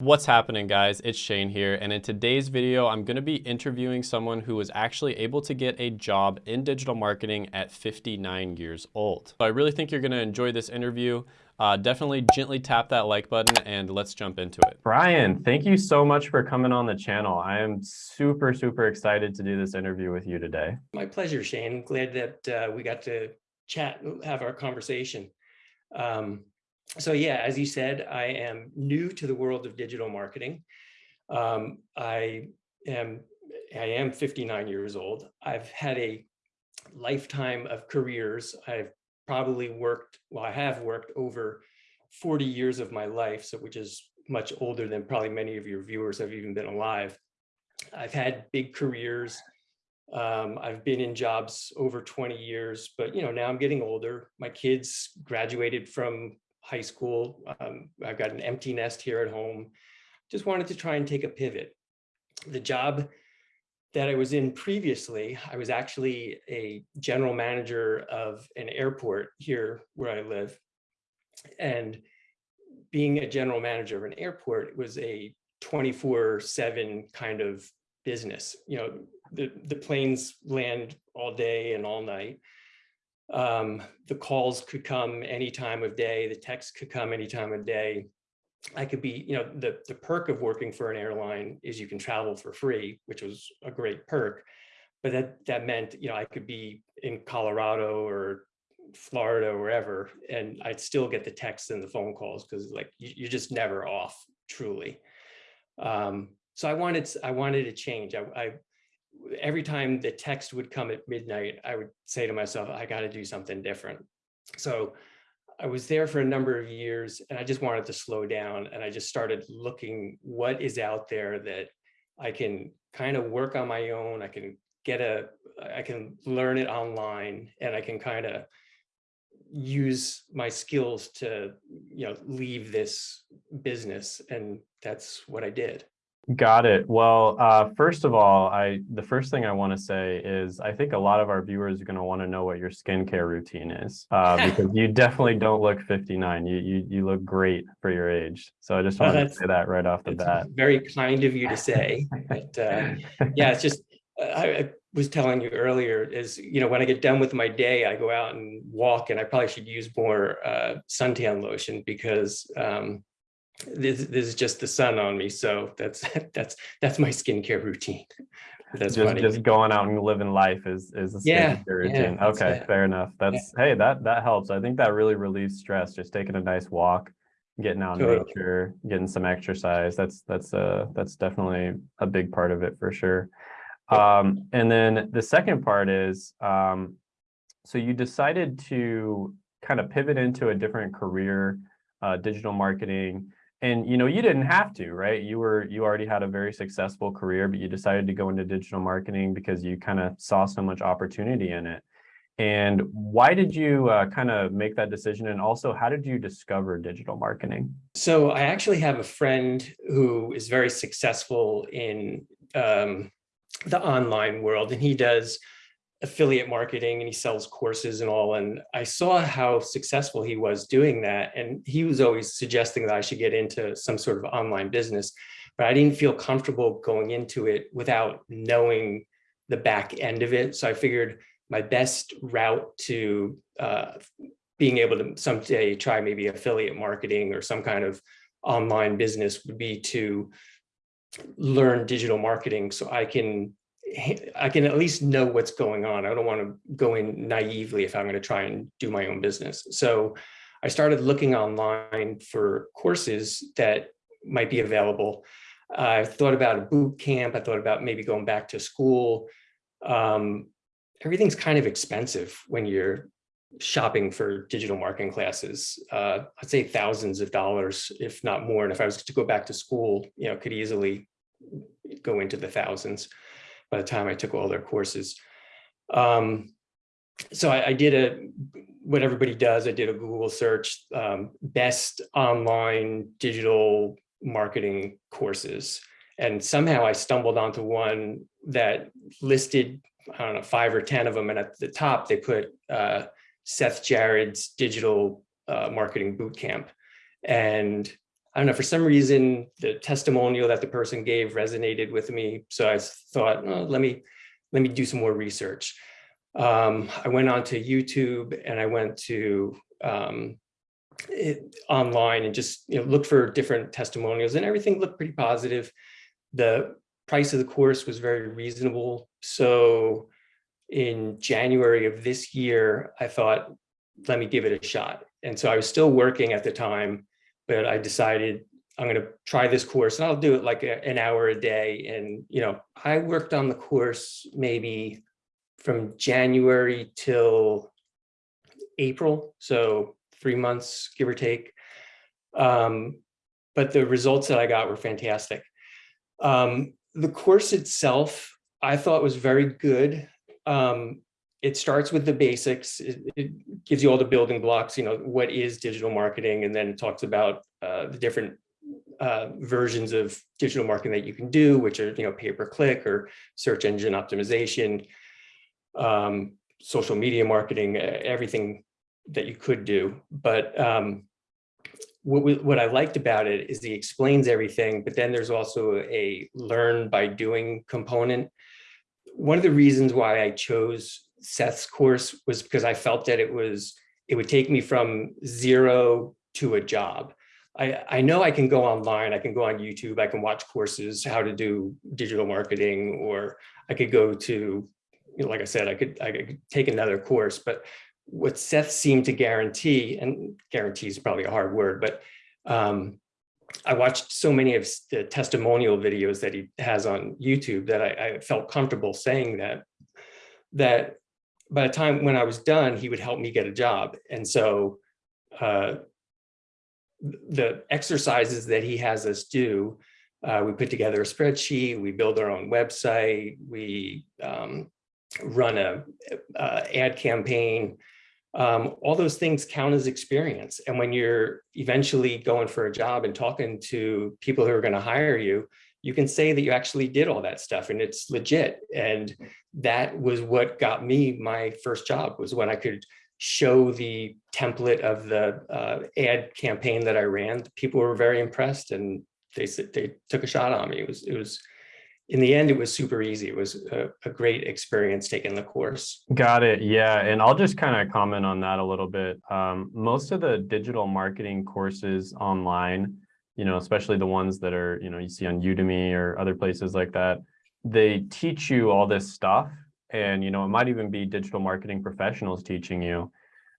What's happening guys, it's Shane here and in today's video I'm going to be interviewing someone who was actually able to get a job in digital marketing at 59 years old. So I really think you're going to enjoy this interview. Uh, definitely gently tap that like button and let's jump into it. Brian, thank you so much for coming on the channel. I am super, super excited to do this interview with you today. My pleasure, Shane. Glad that uh, we got to chat, have our conversation. Um, so yeah, as you said, I am new to the world of digital marketing. Um, I am I am 59 years old. I've had a lifetime of careers. I've probably worked, well, I have worked over 40 years of my life, so which is much older than probably many of your viewers have even been alive. I've had big careers. Um, I've been in jobs over 20 years, but you know, now I'm getting older. My kids graduated from high school. Um, I've got an empty nest here at home. Just wanted to try and take a pivot. The job that I was in previously, I was actually a general manager of an airport here where I live. And being a general manager of an airport was a 24 seven kind of business. You know, the, the planes land all day and all night. Um, the calls could come any time of day, the text could come any time of day. I could be, you know, the, the perk of working for an airline is you can travel for free, which was a great perk. But that, that meant, you know, I could be in Colorado or Florida or wherever, and I'd still get the texts and the phone calls because like you, are just never off truly. Um, so I wanted, I wanted to change. I, I every time the text would come at midnight, I would say to myself, I got to do something different. So I was there for a number of years and I just wanted to slow down and I just started looking what is out there that I can kind of work on my own. I can get a, I can learn it online and I can kind of use my skills to, you know, leave this business. And that's what I did. Got it. Well, uh, first of all, I the first thing I want to say is I think a lot of our viewers are going to want to know what your skincare routine is uh, because you definitely don't look 59. You, you you look great for your age. So I just wanted to say that right off the bat. Very kind of you to say. but, uh, yeah, it's just I, I was telling you earlier is you know when I get done with my day, I go out and walk, and I probably should use more uh, suntan lotion because um, this, this is just the sun on me. So that's that's that's my skincare routine. That's just funny. just going out and living life is is a yeah, routine. Yeah, okay, fair enough. That's yeah. hey, that that helps. I think that really relieves stress. Just taking a nice walk, getting out in nature, getting some exercise. That's that's uh that's definitely a big part of it for sure. Um, and then the second part is um, so you decided to kind of pivot into a different career, uh, digital marketing and you know you didn't have to right? You were you already had a very successful career but you decided to go into digital marketing because you kind of saw so much opportunity in it. And why did you uh, kind of make that decision? And also how did you discover digital marketing? So i actually have a friend who is very successful in um, the online world and he does affiliate marketing and he sells courses and all. And I saw how successful he was doing that. And he was always suggesting that I should get into some sort of online business, but I didn't feel comfortable going into it without knowing the back end of it. So I figured my best route to uh, being able to someday try maybe affiliate marketing or some kind of online business would be to learn digital marketing so I can I can at least know what's going on. I don't want to go in naively if I'm going to try and do my own business. So I started looking online for courses that might be available. I thought about a boot camp. I thought about maybe going back to school. Um, everything's kind of expensive when you're shopping for digital marketing classes. Uh, I'd say thousands of dollars, if not more. And if I was to go back to school, you know, could easily go into the thousands by the time I took all their courses. Um, so I, I, did a, what everybody does, I did a Google search, um, best online digital marketing courses. And somehow I stumbled onto one that listed, I don't know, five or 10 of them. And at the top, they put uh, Seth Jared's digital uh, marketing bootcamp. And I don't know, for some reason, the testimonial that the person gave resonated with me. So I thought, oh, let me, let me do some more research. Um, I went on to YouTube and I went to um, it, online and just you know looked for different testimonials and everything looked pretty positive. The price of the course was very reasonable. So in January of this year, I thought, let me give it a shot. And so I was still working at the time, but I decided I'm going to try this course and I'll do it like a, an hour a day. And, you know, I worked on the course maybe from January till April. So three months, give or take. Um, but the results that I got were fantastic. Um, the course itself, I thought was very good. Um, it starts with the basics. It, it, gives you all the building blocks, you know, what is digital marketing, and then talks about uh, the different uh, versions of digital marketing that you can do, which are, you know, pay-per-click or search engine optimization, um, social media marketing, everything that you could do. But um, what, we, what I liked about it is he explains everything, but then there's also a learn by doing component. One of the reasons why I chose Seth's course was because I felt that it was, it would take me from zero to a job. I, I know I can go online, I can go on YouTube, I can watch courses, how to do digital marketing, or I could go to, you know, like I said, I could, I could take another course, but what Seth seemed to guarantee, and guarantee is probably a hard word, but um, I watched so many of the testimonial videos that he has on YouTube that I, I, felt comfortable saying that, that by the time when I was done, he would help me get a job. And so uh, the exercises that he has us do, uh, we put together a spreadsheet, we build our own website, we um, run a, a ad campaign, um, all those things count as experience. And when you're eventually going for a job and talking to people who are going to hire you, you can say that you actually did all that stuff and it's legit. And that was what got me my first job was when I could show the template of the uh, ad campaign that I ran. People were very impressed and they they took a shot on me. It was it was in the end, it was super easy. It was a, a, great experience taking the course. Got it. Yeah. And I'll just kind of comment on that a little bit. Um, most of the digital marketing courses online, you know, especially the ones that are, you know, you see on Udemy or other places like that, they teach you all this stuff. And, you know, it might even be digital marketing professionals teaching you,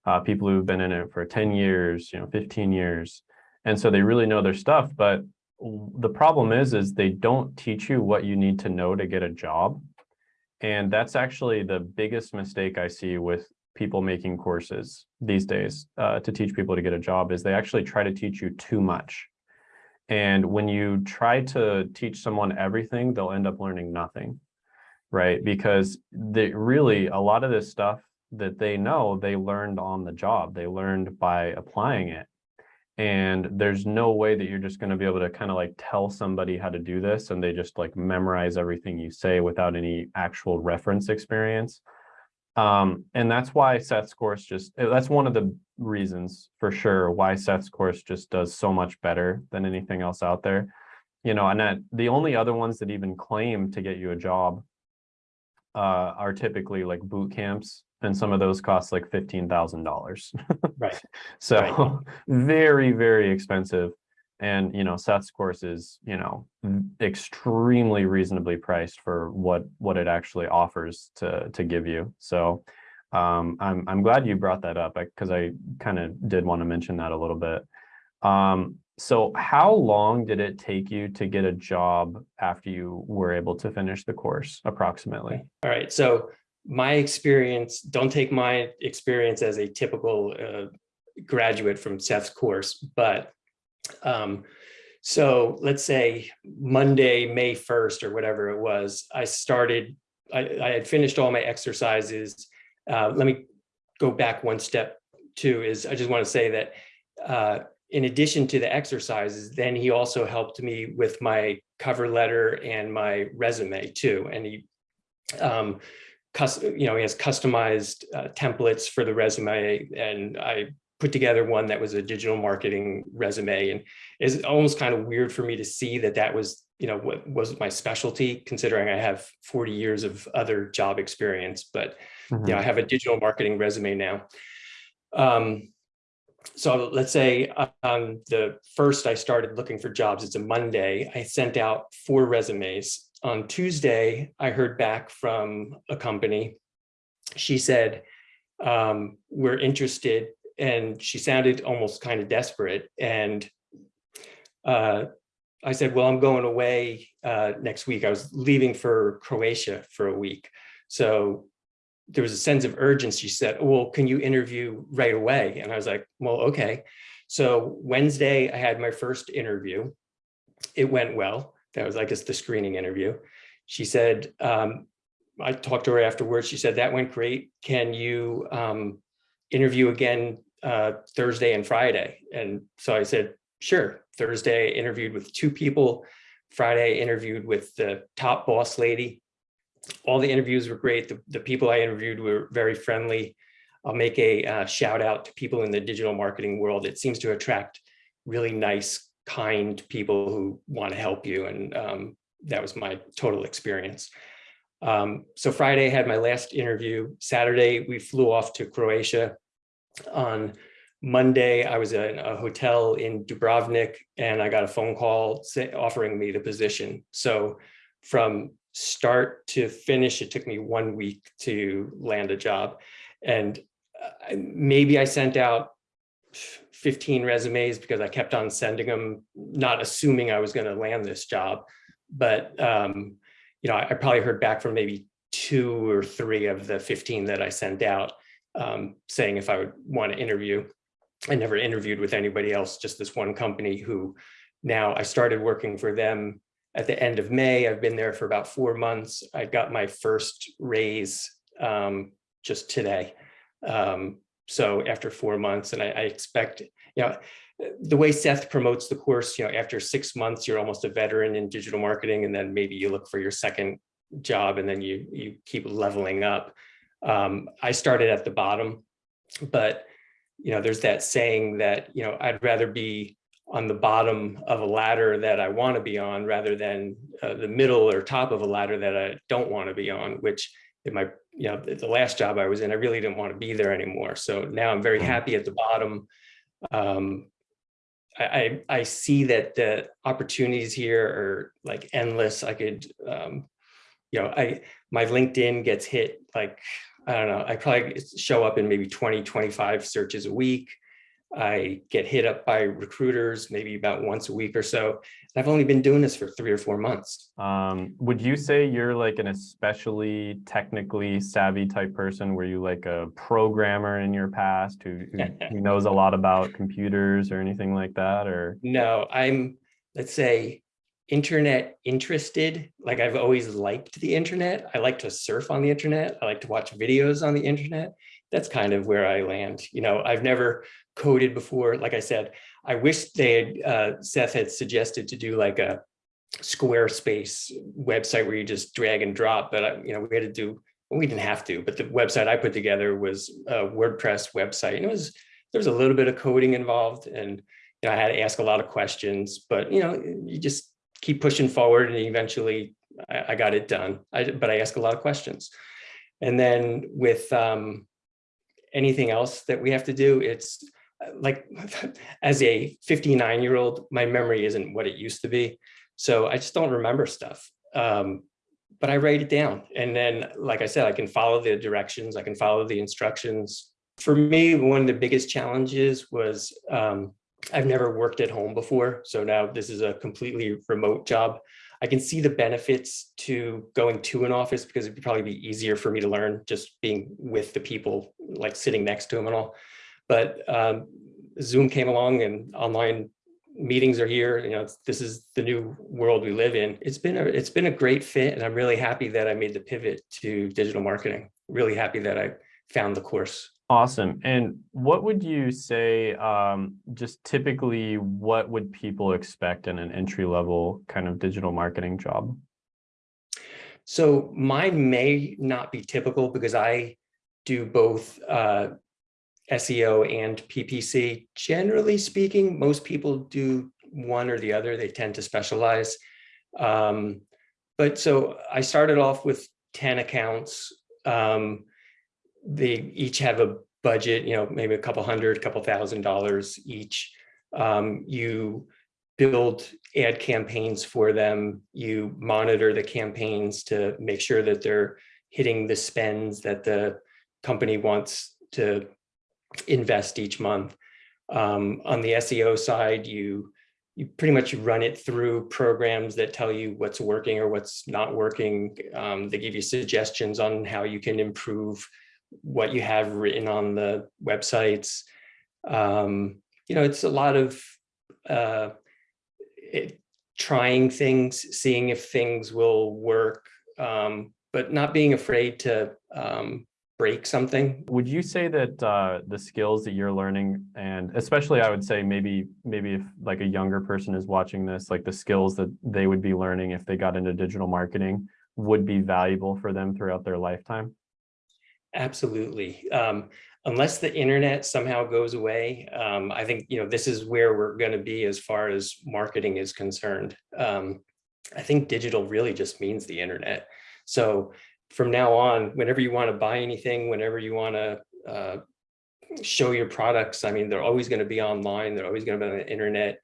uh, people who've been in it for 10 years, you know, 15 years. And so they really know their stuff, but the problem is, is they don't teach you what you need to know to get a job. And that's actually the biggest mistake I see with people making courses these days uh, to teach people to get a job is they actually try to teach you too much. And when you try to teach someone everything, they'll end up learning nothing, right? Because they really, a lot of this stuff that they know, they learned on the job. They learned by applying it. And there's no way that you're just going to be able to kind of like tell somebody how to do this and they just like memorize everything you say without any actual reference experience. Um, and that's why Seth's course just, eh, that's one of the reasons for sure why Seth's course just does so much better than anything else out there. You know, and that the only other ones that even claim to get you a job uh, are typically like boot camps and some of those cost like $15,000. right. So right. very, very expensive. And, you know, Seth's course is, you know, extremely reasonably priced for what, what it actually offers to, to give you. So um, I'm, I'm glad you brought that up because I, I kind of did want to mention that a little bit. Um, so how long did it take you to get a job after you were able to finish the course approximately? All right. So my experience, don't take my experience as a typical uh, graduate from Seth's course, but um, so let's say Monday, May 1st or whatever it was, I started, I, I had finished all my exercises. Uh, let me go back one step too, is I just want to say that uh, in addition to the exercises, then he also helped me with my cover letter and my resume too. And he, um, you know, he has customized uh, templates for the resume and I put together one that was a digital marketing resume and it's almost kind of weird for me to see that that was, you know, what was my specialty considering I have 40 years of other job experience, but Mhm. you know, I have a digital marketing resume now. Um, so let's say on the first I started looking for jobs, it's a Monday, I sent out four resumes. On Tuesday, I heard back from a company. She said, um, we're interested and she sounded almost kind of desperate. And uh, I said, well, I'm going away uh, next week. I was leaving for Croatia for a week. So there was a sense of urgency. She said, well, can you interview right away? And I was like, well, okay. So Wednesday, I had my first interview. It went well. That was, I guess, the screening interview. She said, um, I talked to her afterwards. She said, that went great. Can you um, interview again uh, Thursday and Friday? And so I said, sure. Thursday, interviewed with two people. Friday, interviewed with the top boss lady all the interviews were great. The, the people I interviewed were very friendly. I'll make a uh, shout out to people in the digital marketing world. It seems to attract really nice, kind people who want to help you. And um, that was my total experience. Um, so Friday I had my last interview. Saturday, we flew off to Croatia. On Monday, I was in a hotel in Dubrovnik and I got a phone call say, offering me the position. So from start to finish, it took me one week to land a job. And uh, maybe I sent out 15 resumes because I kept on sending them, not assuming I was going to land this job. But, um, you know, I, I, probably heard back from maybe two or three of the 15 that I sent out um, saying if I would want to interview. I never interviewed with anybody else, just this one company who now I started working for them at the end of May. I've been there for about four months. I got my first raise um, just today. Um, so after four months, and I, I, expect, you know, the way Seth promotes the course, you know, after six months, you're almost a veteran in digital marketing, and then maybe you look for your second job, and then you you keep leveling up. Um, I started at the bottom, but you know, there's that saying that you know I'd rather be on the bottom of a ladder that I want to be on rather than uh, the middle or top of a ladder that I don't want to be on, which in my, you know, the last job I was in, I really didn't want to be there anymore. So now I'm very happy at the bottom. Um, I, I, I see that the opportunities here are like endless. I could, um, you know, I, my LinkedIn gets hit like, I don't know, I probably show up in maybe 20, 25 searches a week. I get hit up by recruiters maybe about once a week or so. I've only been doing this for three or four months. Um, would you say you're like an especially technically savvy type person? Were you like a programmer in your past who, who, who knows a lot about computers or anything like that? Or no, I'm let's say internet interested. Like I've always liked the internet. I like to surf on the internet. I like to watch videos on the internet. That's kind of where I land. You know, I've never coded before. Like I said, I wish they had, uh, Seth had suggested to do like a Squarespace website where you just drag and drop, but, uh, you know, we had to do, well, we didn't have to, but the website I put together was a WordPress website and it was, there was a little bit of coding involved and you know, I had to ask a lot of questions, but you know, you just keep pushing forward and eventually I, I got it done. I, but I ask a lot of questions. And then with um, anything else that we have to do, it's like as a 59 year old, my memory isn't what it used to be. So I just don't remember stuff. Um, but I write it down. And then, like I said, I can follow the directions, I can follow the instructions. For me, one of the biggest challenges was um, I've never worked at home before. So now this is a completely remote job. I can see the benefits to going to an office because it'd probably be easier for me to learn just being with the people, like sitting next to them and all. But um, Zoom came along and online meetings are here. You know, this is the new world we live in. It's been a it's been a great fit, and I'm really happy that I made the pivot to digital marketing. Really happy that I found the course. Awesome. And what would you say, um, just typically, what would people expect in an entry level kind of digital marketing job? So mine may not be typical because I do both uh, SEO and PPC. Generally speaking, most people do one or the other. They tend to specialize. Um, but so I started off with 10 accounts. Um, they each have a budget, you know, maybe a couple hundred, couple thousand dollars each. Um, you build ad campaigns for them. You monitor the campaigns to make sure that they're hitting the spends that the company wants to invest each month. Um, on the SEO side, you you pretty much run it through programs that tell you what's working or what's not working. Um, they give you suggestions on how you can improve what you have written on the websites. Um, you know, it's a lot of uh, it, trying things, seeing if things will work, um, but not being afraid to um, break something. Would you say that uh, the skills that you're learning, and especially I would say maybe maybe if like a younger person is watching this, like the skills that they would be learning if they got into digital marketing would be valuable for them throughout their lifetime? Absolutely. Um, unless the internet somehow goes away, um, I think, you know, this is where we're going to be as far as marketing is concerned. Um, I think digital really just means the internet. So from now on, whenever you want to buy anything, whenever you want to uh, show your products, I mean, they're always going to be online. They're always going to be on the internet.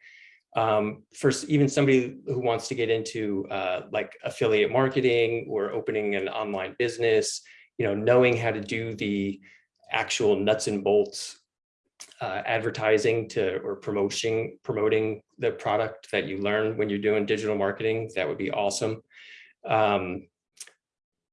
Um, for even somebody who wants to get into uh, like affiliate marketing or opening an online business, you know, knowing how to do the actual nuts and bolts uh, advertising to or promoting promoting the product that you learn when you're doing digital marketing, that would be awesome. Um,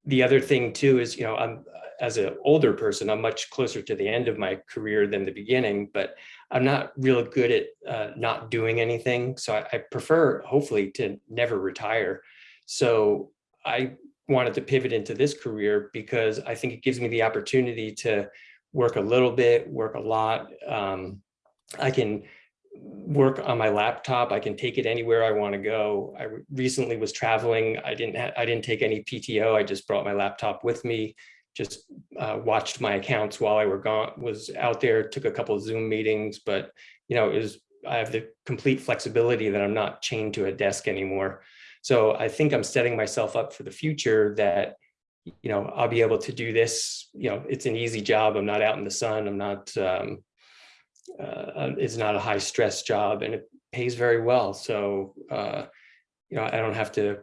the other thing too is, you know, I'm as an older person, I'm much closer to the end of my career than the beginning, but I'm not real good at uh, not doing anything. So I, I prefer hopefully to never retire. So I wanted to pivot into this career because I think it gives me the opportunity to work a little bit, work a lot. Um, I can work on my laptop. I can take it anywhere I want to go. I recently was traveling. I didn't I didn't take any PTO. I just brought my laptop with me. Just uh, watched my accounts while I were gone. Was out there. Took a couple of Zoom meetings, but you know, it was I have the complete flexibility that I'm not chained to a desk anymore. So I think I'm setting myself up for the future that, you know, I'll be able to do this, you know, it's an easy job. I'm not out in the sun. I'm not, um, uh, it's not a high stress job and it pays very well. So, uh, you know, I don't have to,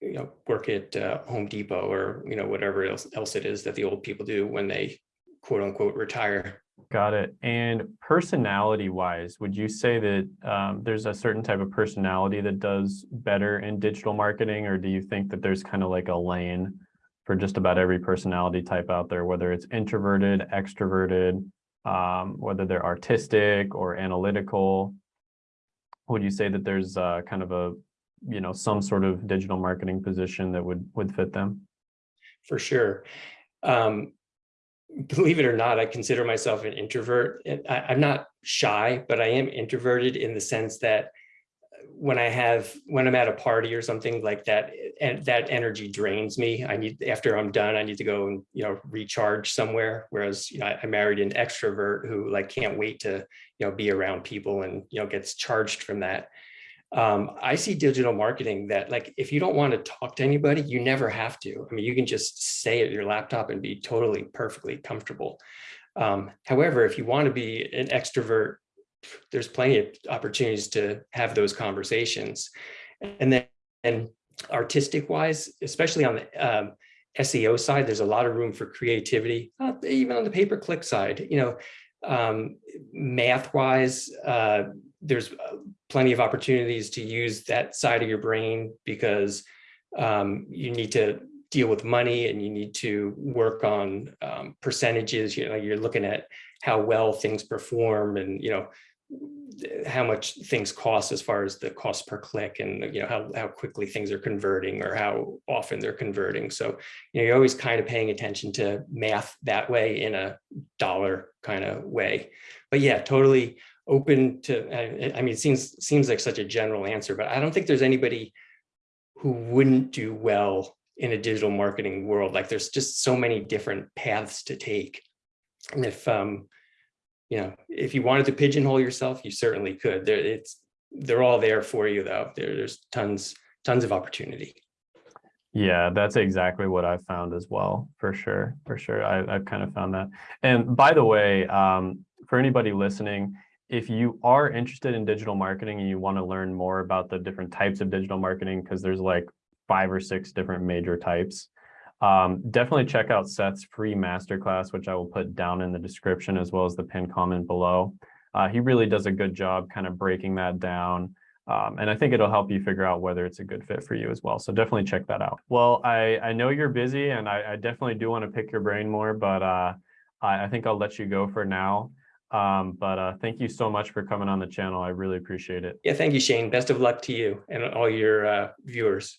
you know, work at uh, Home Depot or, you know, whatever else, else it is that the old people do when they quote unquote retire. Got it. And personality wise, would you say that um, there's a certain type of personality that does better in digital marketing, or do you think that there's kind of like a lane for just about every personality type out there, whether it's introverted, extroverted, um, whether they're artistic or analytical? Would you say that there's uh, kind of a, you know, some sort of digital marketing position that would would fit them? For sure. Um, believe it or not, I consider myself an introvert. I, I'm not shy, but I am introverted in the sense that uh, when I have, when I'm at a party or something like that, eh, and that energy drains me. I need, after I'm done, I need to go and, you know, recharge somewhere. Whereas, you know, I married an extrovert who like can't wait to, you know, be around people and, you know, gets charged from that um, I see digital marketing that like, if you don't want to talk to anybody, you never have to. I mean, you can just stay at your laptop and be totally perfectly comfortable. Um, however, if you want to be an extrovert, there's plenty of opportunities to have those conversations. And then and artistic wise, especially on the um, SEO side, there's a lot of room for creativity, uh, even on the pay-per-click side, you know, um, math wise, uh, there's uh, plenty of opportunities to use that side of your brain because um, you need to deal with money and you need to work on um, percentages. You know, you're looking at how well things perform and, you know, how much things cost as far as the cost per click and you know how, how quickly things are converting or how often they're converting so you know you're always kind of paying attention to math that way in a dollar kind of way but yeah totally open to, I, I mean, it seems, seems like such a general answer, but I don't think there's anybody who wouldn't do well in a digital marketing world. Like there's just so many different paths to take. And if, um, you know, if you wanted to pigeonhole yourself, you certainly could. There, it's, they're all there for you though. There, there's tons, tons of opportunity. Yeah, that's exactly what I've found as well, for sure, for sure. I, I've kind of found that. And by the way, um, for anybody listening, if you are interested in digital marketing and you want to learn more about the different types of digital marketing, because there's like five or six different major types, um, definitely check out Seth's free masterclass, which I will put down in the description as well as the pin comment below. Uh, he really does a good job kind of breaking that down. Um, and I think it'll help you figure out whether it's a good fit for you as well. So definitely check that out. Well, I, I know you're busy and I, I definitely do want to pick your brain more, but uh, I, I think I'll let you go for now. Um, but uh, thank you so much for coming on the channel. I really appreciate it. Yeah, thank you, Shane. Best of luck to you and all your uh, viewers.